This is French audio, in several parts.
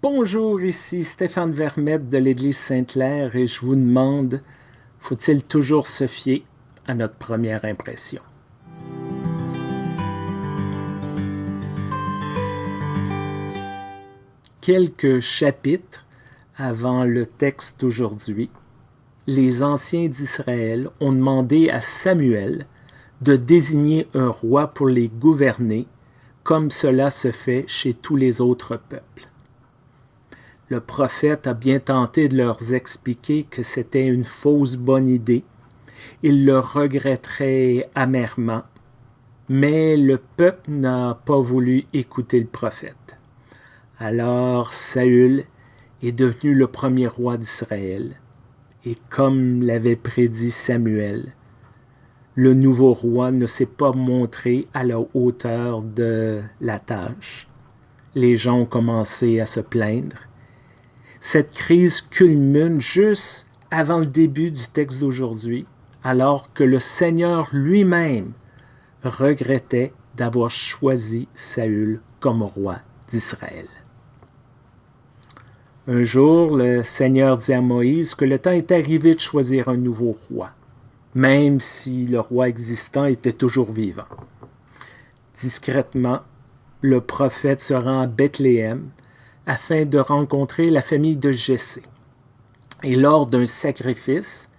Bonjour, ici Stéphane Vermette de l'Église Sainte-Claire et je vous demande, faut-il toujours se fier à notre première impression? Quelques chapitres avant le texte d'aujourd'hui, les anciens d'Israël ont demandé à Samuel de désigner un roi pour les gouverner comme cela se fait chez tous les autres peuples le prophète a bien tenté de leur expliquer que c'était une fausse bonne idée. Ils le regretteraient amèrement, mais le peuple n'a pas voulu écouter le prophète. Alors Saül est devenu le premier roi d'Israël, et comme l'avait prédit Samuel, le nouveau roi ne s'est pas montré à la hauteur de la tâche. Les gens ont commencé à se plaindre, cette crise culmine juste avant le début du texte d'aujourd'hui, alors que le Seigneur lui-même regrettait d'avoir choisi Saül comme roi d'Israël. Un jour, le Seigneur dit à Moïse que le temps est arrivé de choisir un nouveau roi, même si le roi existant était toujours vivant. Discrètement, le prophète se rend à Bethléem afin de rencontrer la famille de Jessé. Et lors d'un sacrifice,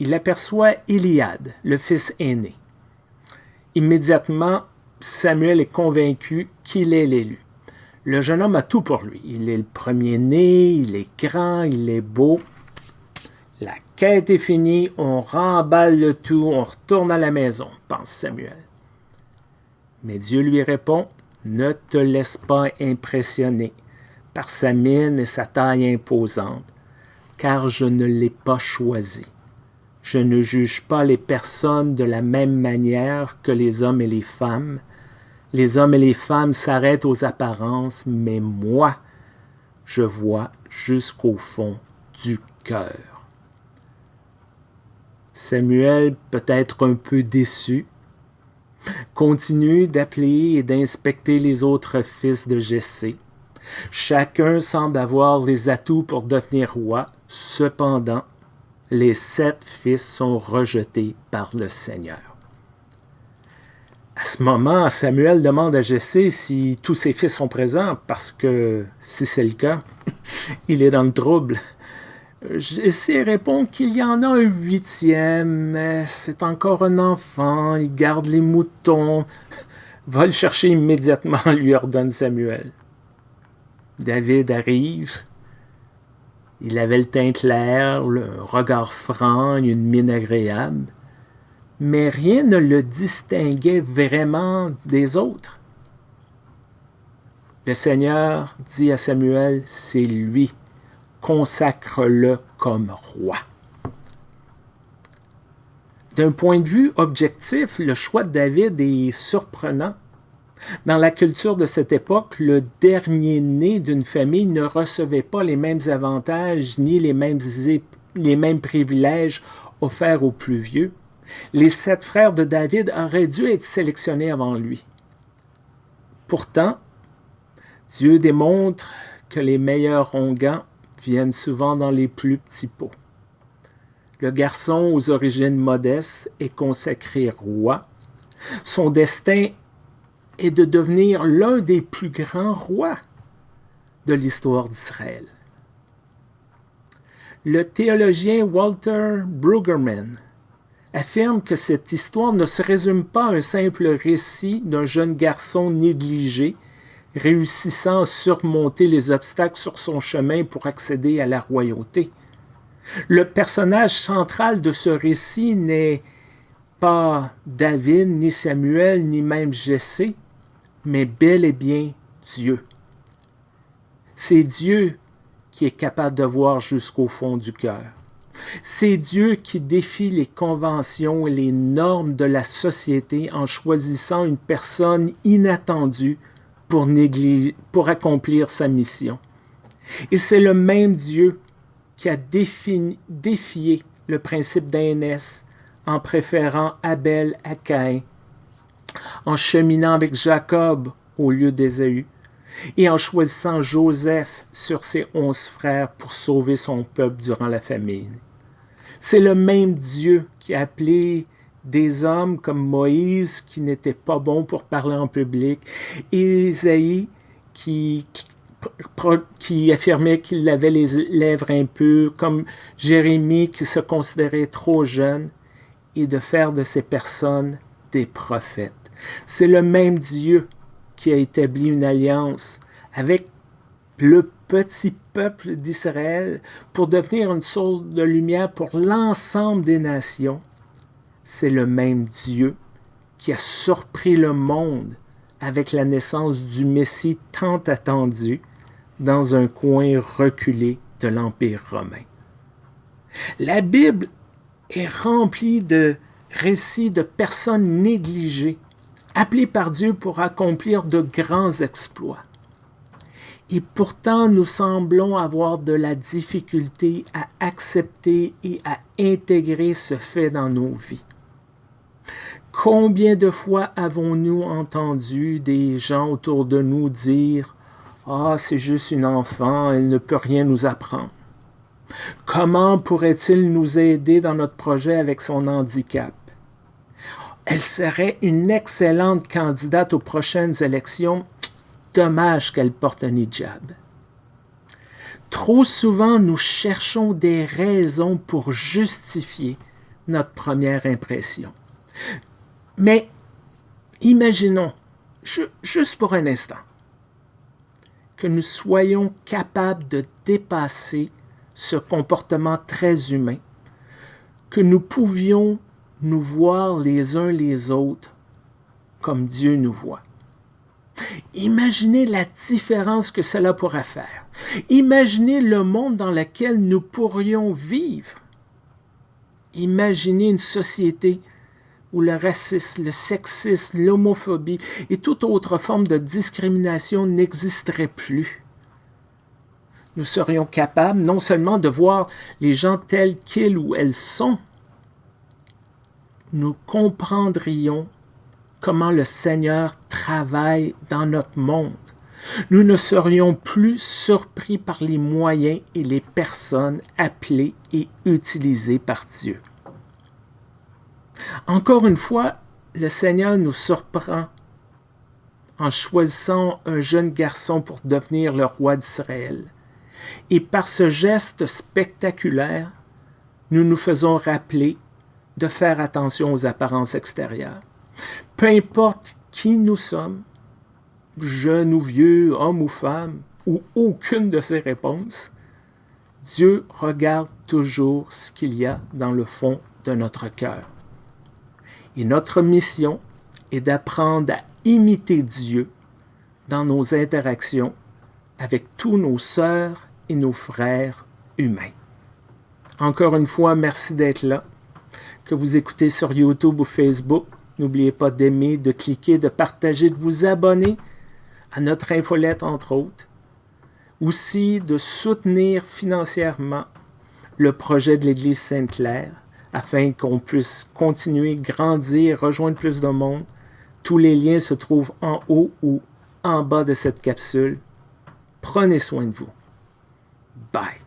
il aperçoit Iliade, le fils aîné. Immédiatement, Samuel est convaincu qu'il est l'élu. Le jeune homme a tout pour lui. Il est le premier-né, il est grand, il est beau. La quête est finie, on remballe le tout, on retourne à la maison, pense Samuel. Mais Dieu lui répond, ne te laisse pas impressionner par sa mine et sa taille imposante, car je ne l'ai pas choisi. Je ne juge pas les personnes de la même manière que les hommes et les femmes. Les hommes et les femmes s'arrêtent aux apparences, mais moi, je vois jusqu'au fond du cœur. Samuel, peut-être un peu déçu, continue d'appeler et d'inspecter les autres fils de Jessé. Chacun semble avoir les atouts pour devenir roi. Cependant, les sept fils sont rejetés par le Seigneur. À ce moment, Samuel demande à Jessé si tous ses fils sont présents, parce que si c'est le cas, il est dans le trouble. Jessé répond qu'il y en a un huitième, mais c'est encore un enfant, il garde les moutons. Va le chercher immédiatement, lui ordonne Samuel. David arrive. Il avait le teint clair, le regard franc, une mine agréable, mais rien ne le distinguait vraiment des autres. Le Seigneur dit à Samuel, c'est lui, consacre-le comme roi. D'un point de vue objectif, le choix de David est surprenant. Dans la culture de cette époque, le dernier-né d'une famille ne recevait pas les mêmes avantages ni les mêmes, les mêmes privilèges offerts aux plus vieux. Les sept frères de David auraient dû être sélectionnés avant lui. Pourtant, Dieu démontre que les meilleurs onguents viennent souvent dans les plus petits pots. Le garçon aux origines modestes est consacré roi. Son destin et de devenir l'un des plus grands rois de l'histoire d'Israël. Le théologien Walter Brueggemann affirme que cette histoire ne se résume pas à un simple récit d'un jeune garçon négligé réussissant à surmonter les obstacles sur son chemin pour accéder à la royauté. Le personnage central de ce récit n'est pas David, ni Samuel, ni même Jessé, mais bel et bien Dieu. C'est Dieu qui est capable de voir jusqu'au fond du cœur. C'est Dieu qui défie les conventions et les normes de la société en choisissant une personne inattendue pour, accomplir sa mission. Et c'est le même Dieu qui a défié le principe d'aînesse en préférant Abel à Caïn en cheminant avec Jacob au lieu d'Ésaü. et en choisissant Joseph sur ses onze frères pour sauver son peuple durant la famine. C'est le même Dieu qui a appelé des hommes comme Moïse qui n'étaient pas bons pour parler en public, Isaïe qui, qui, affirmait qu'il avait les lèvres impures, comme Jérémie qui se considérait trop jeune, et de faire de ces personnes des prophètes. C'est le même Dieu qui a établi une alliance avec le petit peuple d'Israël pour devenir une source de lumière pour l'ensemble des nations. C'est le même Dieu qui a surpris le monde avec la naissance du Messie tant attendu dans un coin reculé de l'Empire romain. La Bible est remplie de récits de personnes négligées, appelées par Dieu pour accomplir de grands exploits. Et pourtant, nous semblons avoir de la difficulté à accepter et à intégrer ce fait dans nos vies. Combien de fois avons-nous entendu des gens autour de nous dire « Ah, c'est juste une enfant, elle ne peut rien nous apprendre. » Comment pourrait-il nous aider dans notre projet avec son handicap? Elle serait une excellente candidate aux prochaines élections, dommage qu'elle porte un hijab. Trop souvent, nous cherchons des raisons pour justifier notre première impression. Mais imaginons, juste pour un instant, que nous soyons capables de dépasser ce comportement très humain, que nous pouvions nous voir les uns les autres comme Dieu nous voit. Imaginez la différence que cela pourrait faire. Imaginez le monde dans lequel nous pourrions vivre. Imaginez une société où le racisme, le sexisme, l'homophobie et toute autre forme de discrimination n'existerait plus. Nous serions capables non seulement de voir les gens tels qu'ils ou elles sont, nous comprendrions comment le Seigneur travaille dans notre monde. Nous ne serions plus surpris par les moyens et les personnes appelées et utilisées par Dieu. Encore une fois, le Seigneur nous surprend en choisissant un jeune garçon pour devenir le roi d'Israël. Et par ce geste spectaculaire, nous nous faisons rappeler de faire attention aux apparences extérieures. Peu importe qui nous sommes, jeunes ou vieux, hommes ou femmes, ou aucune de ces réponses, Dieu regarde toujours ce qu'il y a dans le fond de notre cœur. Et notre mission est d'apprendre à imiter Dieu dans nos interactions avec tous nos sœurs et nos frères humains. Encore une fois, merci d'être là. Que vous écoutez sur YouTube ou Facebook, n'oubliez pas d'aimer, de cliquer, de partager, de vous abonner à notre infolette, entre autres. Aussi, de soutenir financièrement le projet de l'Église Sainte-Claire afin qu'on puisse continuer, grandir, rejoindre plus de monde. Tous les liens se trouvent en haut ou en bas de cette capsule. Prenez soin de vous. Bye.